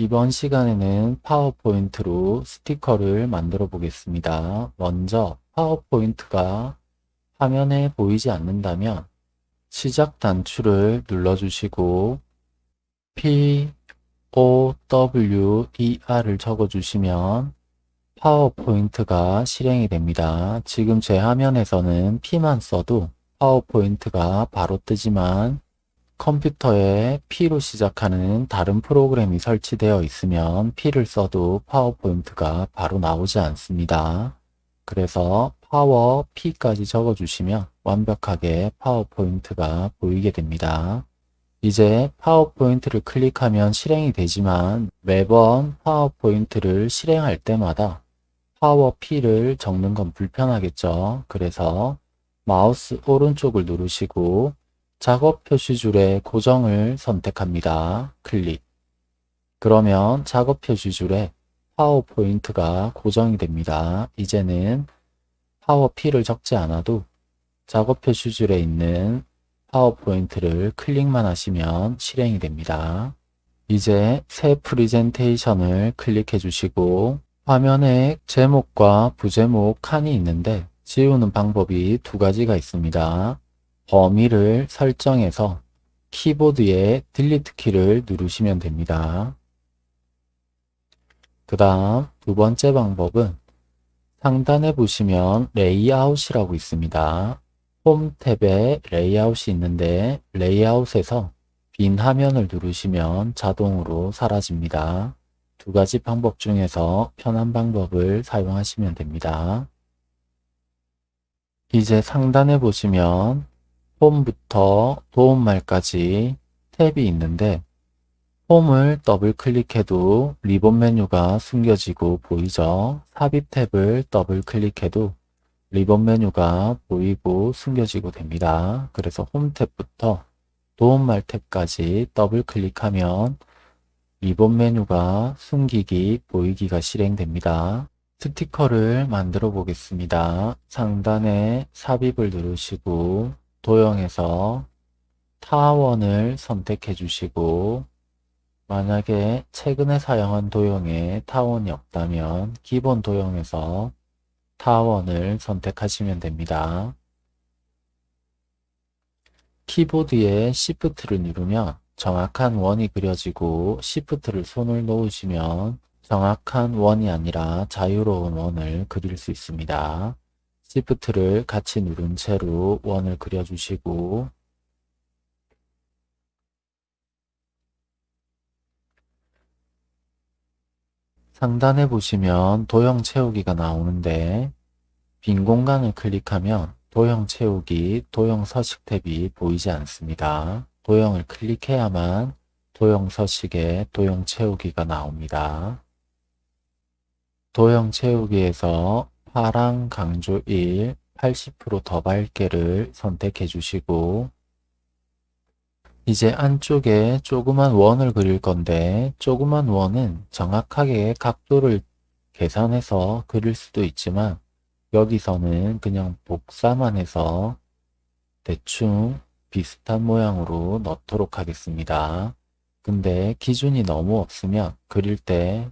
이번 시간에는 파워포인트로 스티커를 만들어 보겠습니다. 먼저 파워포인트가 화면에 보이지 않는다면 시작 단추를 눌러주시고 P, O, W, E, R을 적어주시면 파워포인트가 실행이 됩니다. 지금 제 화면에서는 P만 써도 파워포인트가 바로 뜨지만 컴퓨터에 P로 시작하는 다른 프로그램이 설치되어 있으면 P를 써도 파워포인트가 바로 나오지 않습니다. 그래서 power P까지 적어주시면 완벽하게 파워포인트가 보이게 됩니다. 이제 파워포인트를 클릭하면 실행이 되지만 매번 파워포인트를 실행할 때마다 power P를 적는 건 불편하겠죠. 그래서 마우스 오른쪽을 누르시고 작업 표시줄에 고정을 선택합니다. 클릭. 그러면 작업 표시줄에 파워포인트가 고정이 됩니다. 이제는 power P를 적지 않아도 작업 표시줄에 있는 파워포인트를 클릭만 하시면 실행이 됩니다. 이제 새 프리젠테이션을 클릭해 주시고 화면에 제목과 부제목 칸이 있는데 지우는 방법이 두 가지가 있습니다. 범위를 설정해서 키보드의 Delete 키를 누르시면 됩니다. 그 다음 두 번째 방법은 상단에 보시면 레이아웃이라고 있습니다. 홈 탭에 레이아웃이 있는데 레이아웃에서 빈 화면을 누르시면 자동으로 사라집니다. 두 가지 방법 중에서 편한 방법을 사용하시면 됩니다. 이제 상단에 보시면 홈부터 도움말까지 탭이 있는데 홈을 더블 클릭해도 리본 메뉴가 숨겨지고 보이죠. 삽입 탭을 더블 클릭해도 리본 메뉴가 보이고 숨겨지고 됩니다. 그래서 홈 탭부터 도움말 탭까지 더블 클릭하면 리본 메뉴가 숨기기, 보이기가 실행됩니다. 스티커를 만들어 보겠습니다. 상단에 삽입을 누르시고 도형에서 타원을 선택해 주시고 만약에 최근에 사용한 도형에 타원이 없다면 기본 도형에서 타원을 선택하시면 됩니다. 키보드에 Shift를 누르면 정확한 원이 그려지고 Shift를 손을 놓으시면 정확한 원이 아니라 자유로운 원을 그릴 수 있습니다. Shift를 같이 누른 채로 원을 그려주시고 상단에 보시면 도형 채우기가 나오는데 빈 공간을 클릭하면 도형 채우기, 도형 서식 탭이 보이지 않습니다. 도형을 클릭해야만 도형 서식에 도형 채우기가 나옵니다. 도형 채우기에서 파랑 강조 1, 80%더 밝게를 선택해 주시고 이제 안쪽에 조그만 원을 그릴 건데 조그만 원은 정확하게 각도를 계산해서 그릴 수도 있지만 여기서는 그냥 복사만 해서 대충 비슷한 모양으로 넣도록 하겠습니다. 근데 기준이 너무 없으면 그릴 때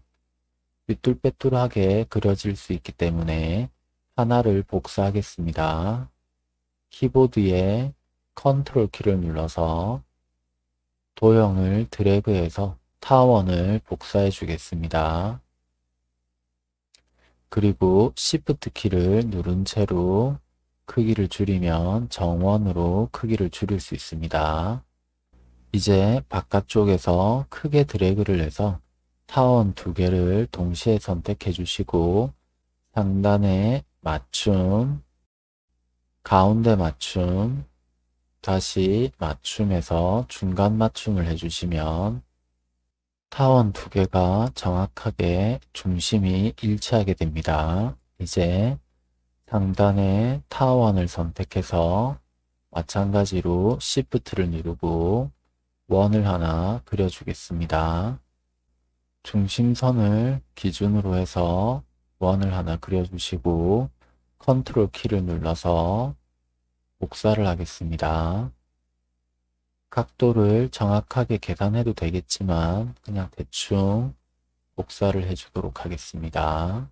삐뚤빼뚤하게 그려질 수 있기 때문에 하나를 복사하겠습니다. 키보드에 컨트롤 키를 눌러서 도형을 드래그해서 타원을 복사해 주겠습니다. 그리고 Shift 키를 누른 채로 크기를 줄이면 정원으로 크기를 줄일 수 있습니다. 이제 바깥쪽에서 크게 드래그를 해서 타원 두 개를 동시에 선택해 주시고 상단에 맞춤, 가운데 맞춤, 다시 맞춤에서 중간 맞춤을 해주시면 타원 두 개가 정확하게 중심이 일치하게 됩니다. 이제 상단에 타원을 선택해서 마찬가지로 Shift를 누르고 원을 하나 그려주겠습니다. 중심선을 기준으로 해서 원을 하나 그려주시고 컨트롤 키를 눌러서 복사를 하겠습니다. 각도를 정확하게 계산해도 되겠지만 그냥 대충 복사를 해주도록 하겠습니다.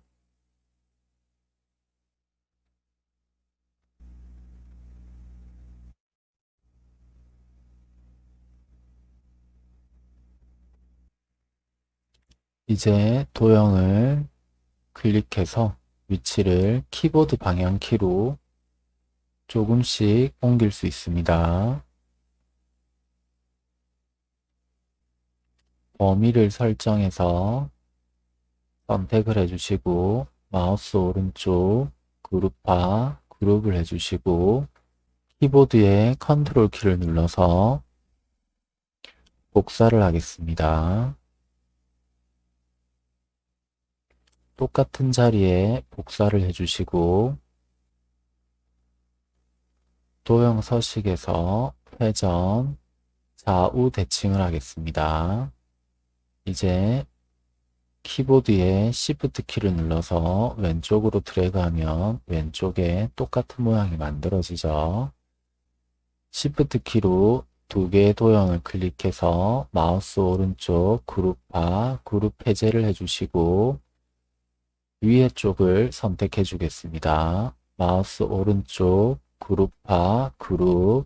이제 도형을 클릭해서 위치를 키보드 방향키로 조금씩 옮길 수 있습니다. 범위를 설정해서 선택을 해주시고 마우스 오른쪽 그룹화 그룹을 해주시고 키보드의 컨트롤 키를 눌러서 복사를 하겠습니다. 똑같은 자리에 복사를 해주시고 도형 서식에서 회전 좌우 대칭을 하겠습니다. 이제 키보드의 Shift 키를 눌러서 왼쪽으로 드래그하면 왼쪽에 똑같은 모양이 만들어지죠. Shift 키로 두 개의 도형을 클릭해서 마우스 오른쪽 그룹화, 그룹 해제를 해주시고 위에 쪽을 선택해 주겠습니다. 마우스 오른쪽 그룹화, 그룹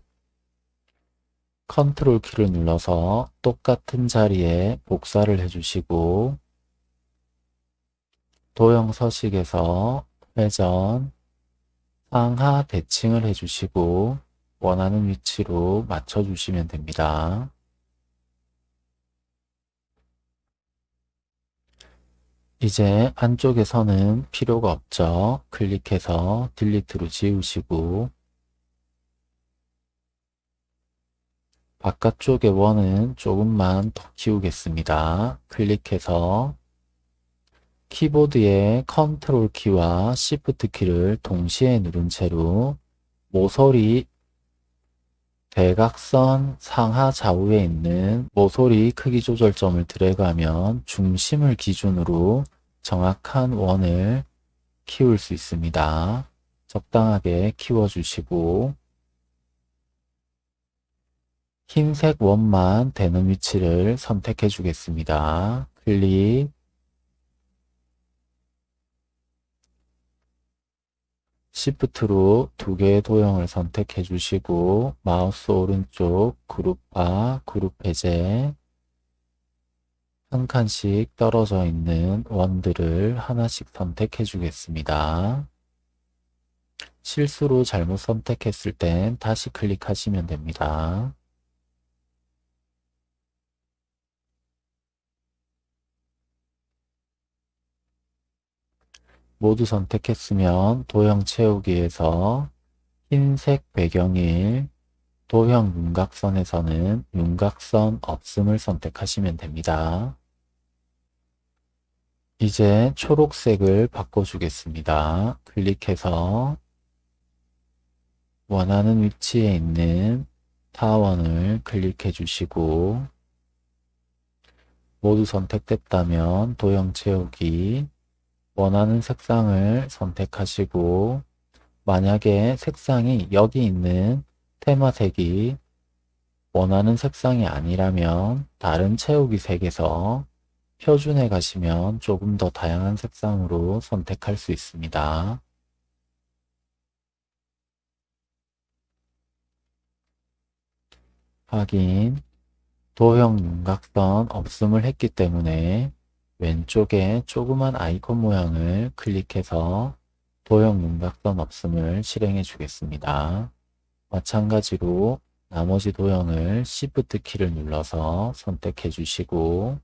컨트롤 키를 눌러서 똑같은 자리에 복사를 해주시고 도형 서식에서 회전, 상하 대칭을 해주시고 원하는 위치로 맞춰주시면 됩니다. 이제 안쪽에서는 필요가 없죠. 클릭해서 딜리트로 지우시고 바깥쪽의 원은 조금만 더 키우겠습니다. 클릭해서 키보드의 컨트롤 키와 시프트 키를 동시에 누른 채로 모서리 대각선 상하 좌우에 있는 모서리 크기 조절점을 드래그하면 중심을 기준으로 정확한 원을 키울 수 있습니다. 적당하게 키워주시고 흰색 원만 되는 위치를 선택해 주겠습니다. 클릭 Shift로 두 개의 도형을 선택해 주시고 마우스 오른쪽 그룹화, 그룹 해제 한 칸씩 떨어져 있는 원들을 하나씩 선택해 주겠습니다. 실수로 잘못 선택했을 땐 다시 클릭하시면 됩니다. 모두 선택했으면 도형 채우기에서 흰색 배경일 도형 윤곽선에서는 윤곽선 없음을 선택하시면 됩니다. 이제 초록색을 바꿔주겠습니다. 클릭해서 원하는 위치에 있는 타원을 클릭해 주시고 모두 선택됐다면 도형 채우기 원하는 색상을 선택하시고 만약에 색상이 여기 있는 테마색이 원하는 색상이 아니라면 다른 채우기 색에서 표준에 가시면 조금 더 다양한 색상으로 선택할 수 있습니다. 확인 도형 윤곽선 없음을 했기 때문에 왼쪽에 조그만 아이콘 모양을 클릭해서 도형 윤곽선 없음을 실행해 주겠습니다. 마찬가지로 나머지 도형을 Shift 키를 눌러서 선택해 주시고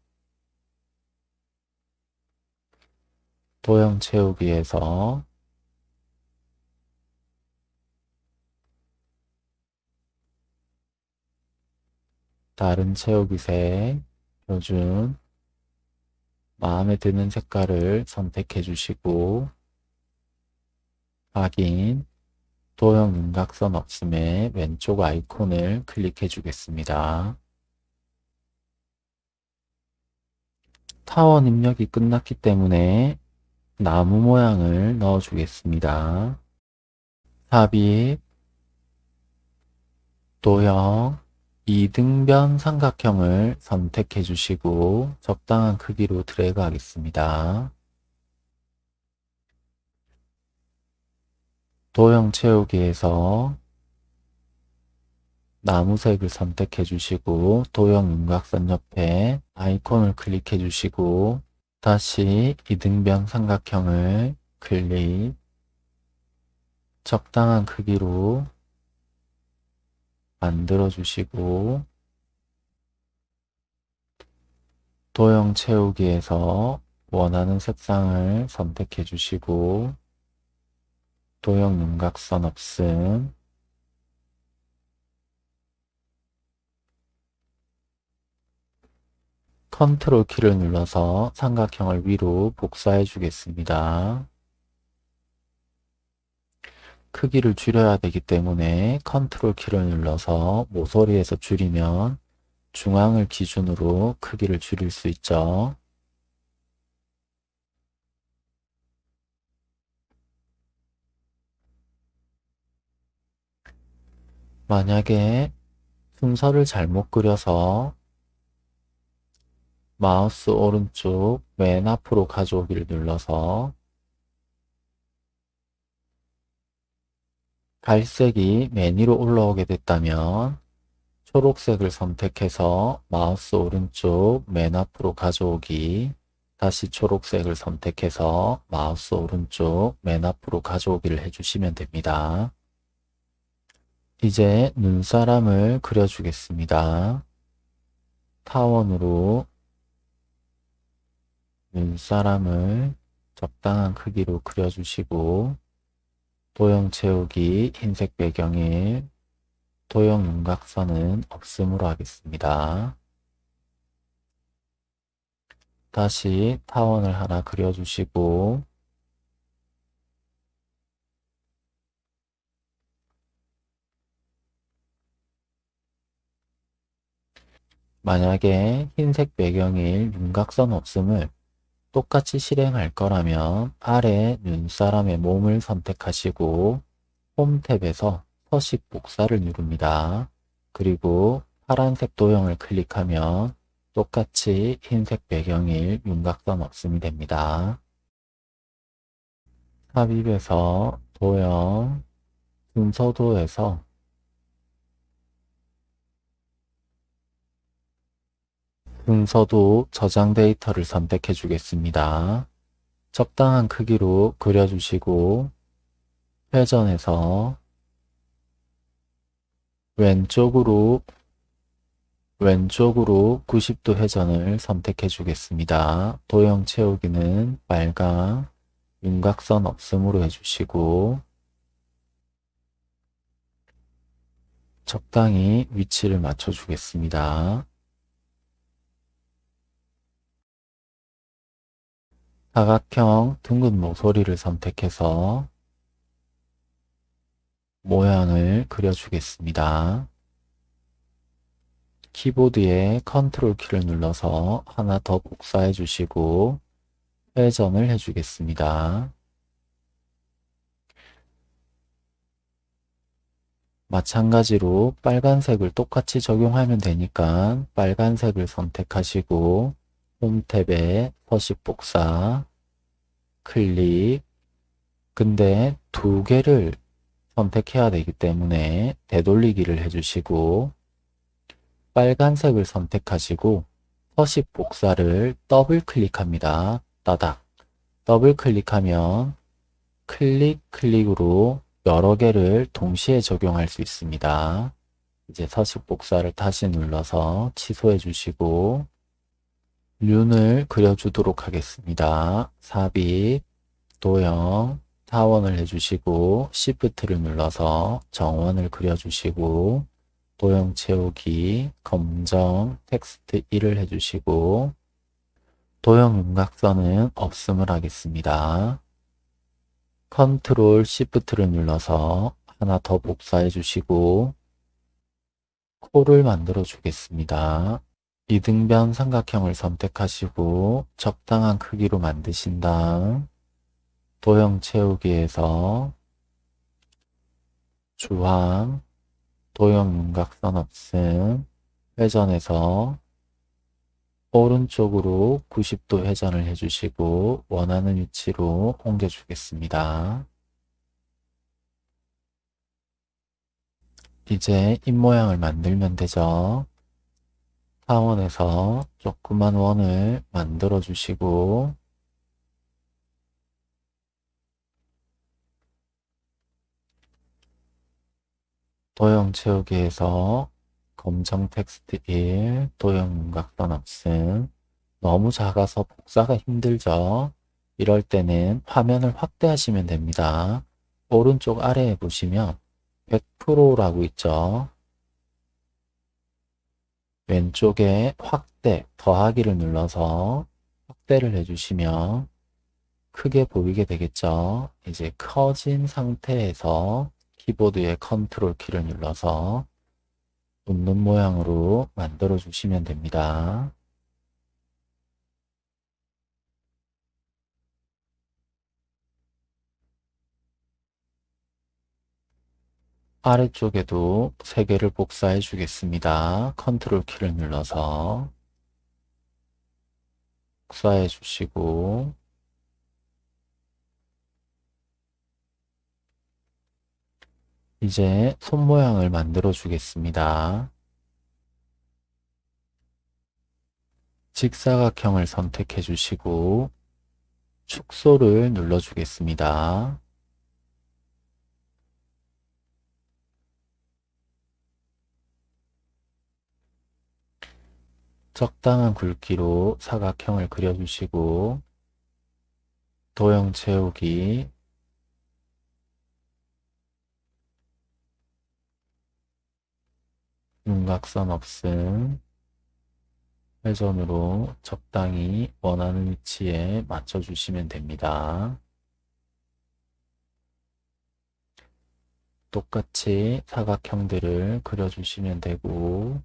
도형 채우기에서 다른 채우기색 표준 마음에 드는 색깔을 선택해 주시고 확인 도형 윤곽선 없음에 왼쪽 아이콘을 클릭해 주겠습니다. 타원 입력이 끝났기 때문에 나무 모양을 넣어 주겠습니다. 삽입 도형 이등변 삼각형을 선택해 주시고 적당한 크기로 드래그 하겠습니다. 도형 채우기에서 나무색을 선택해 주시고 도형 윤곽선 옆에 아이콘을 클릭해 주시고 다시 이등변 삼각형을 클릭 적당한 크기로 만들어 주시고 도형 채우기에서 원하는 색상을 선택해 주시고 도형 윤곽선 없음 컨트롤 키를 눌러서 삼각형을 위로 복사해 주겠습니다. 크기를 줄여야 되기 때문에 컨트롤 키를 눌러서 모서리에서 줄이면 중앙을 기준으로 크기를 줄일 수 있죠. 만약에 순서를 잘못 그려서 마우스 오른쪽 맨 앞으로 가져오기를 눌러서 갈색이 맨 위로 올라오게 됐다면 초록색을 선택해서 마우스 오른쪽 맨 앞으로 가져오기 다시 초록색을 선택해서 마우스 오른쪽 맨 앞으로 가져오기를 해주시면 됩니다. 이제 눈사람을 그려주겠습니다. 타원으로 눈사람을 적당한 크기로 그려주시고 도형 채우기 흰색 배경에 도형 윤곽선은 없음으로 하겠습니다. 다시 타원을 하나 그려주시고 만약에 흰색 배경일 윤곽선 없음을 똑같이 실행할 거라면 아래 눈사람의 몸을 선택하시고 홈 탭에서 서식 복사를 누릅니다. 그리고 파란색 도형을 클릭하면 똑같이 흰색 배경일 윤곽선 없음이 됩니다. 삽입에서 도형, 순서도에서 순서도 저장 데이터를 선택해 주겠습니다. 적당한 크기로 그려주시고 회전해서 왼쪽으로 왼쪽으로 90도 회전을 선택해 주겠습니다. 도형 채우기는 빨강, 윤곽선 없음으로 해주시고 적당히 위치를 맞춰 주겠습니다. 사각형 둥근 모서리를 선택해서 모양을 그려주겠습니다. 키보드에 컨트롤 키를 눌러서 하나 더 복사해 주시고 회전을 해주겠습니다. 마찬가지로 빨간색을 똑같이 적용하면 되니까 빨간색을 선택하시고 홈 탭에 서식 복사 클릭 근데 두 개를 선택해야 되기 때문에 되돌리기를 해주시고 빨간색을 선택하시고 서식 복사를 더블 클릭합니다. 따닥 더블 클릭하면 클릭 클릭으로 여러 개를 동시에 적용할 수 있습니다. 이제 서식 복사를 다시 눌러서 취소해 주시고 륜을 그려주도록 하겠습니다. 삽입, 도형, 타원을 해주시고 Shift를 눌러서 정원을 그려주시고 도형 채우기, 검정, 텍스트 1을 해주시고 도형 윤곽선은 없음을 하겠습니다. 컨트롤 Shift를 눌러서 하나 더 복사해 주시고 코를 만들어 주겠습니다. 이등변 삼각형을 선택하시고 적당한 크기로 만드신 다음 도형 채우기에서 주황, 도형 윤곽선 없음, 회전해서 오른쪽으로 90도 회전을 해주시고 원하는 위치로 옮겨주겠습니다. 이제 입모양을 만들면 되죠. 타원에서 조그만 원을 만들어 주시고 도형 채우기에서 검정 텍스트 1, 도형 윤곽선 없음 너무 작아서 복사가 힘들죠? 이럴 때는 화면을 확대하시면 됩니다. 오른쪽 아래에 보시면 100%라고 있죠? 왼쪽에 확대, 더하기를 눌러서 확대를 해주시면 크게 보이게 되겠죠? 이제 커진 상태에서 키보드의 컨트롤 키를 눌러서 웃는 모양으로 만들어 주시면 됩니다. 아래쪽에도 3개를 복사해 주겠습니다. 컨트롤 키를 눌러서 복사해 주시고 이제 손 모양을 만들어 주겠습니다. 직사각형을 선택해 주시고 축소를 눌러 주겠습니다. 적당한 굵기로 사각형을 그려주시고 도형 채우기 윤곽선 없음 회전으로 적당히 원하는 위치에 맞춰주시면 됩니다. 똑같이 사각형들을 그려주시면 되고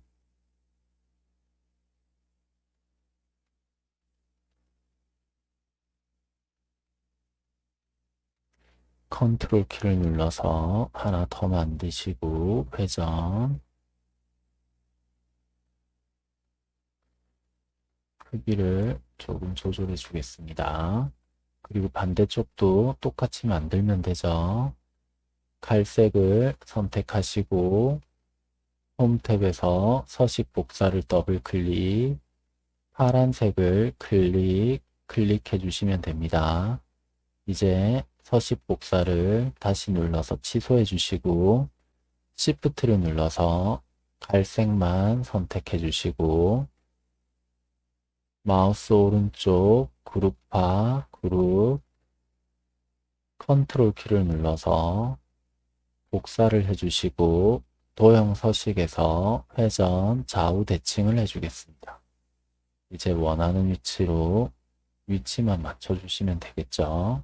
컨트롤 키를 눌러서 하나 더 만드시고 회전 크기를 조금 조절해 주겠습니다. 그리고 반대쪽도 똑같이 만들면 되죠. 갈색을 선택하시고 홈 탭에서 서식 복사를 더블 클릭 파란색을 클릭 클릭해 주시면 됩니다. 이제 서식 복사를 다시 눌러서 취소해 주시고 Shift를 눌러서 갈색만 선택해 주시고 마우스 오른쪽 그룹화 그룹 컨트롤 키를 눌러서 복사를 해주시고 도형 서식에서 회전 좌우 대칭을 해주겠습니다. 이제 원하는 위치로 위치만 맞춰주시면 되겠죠.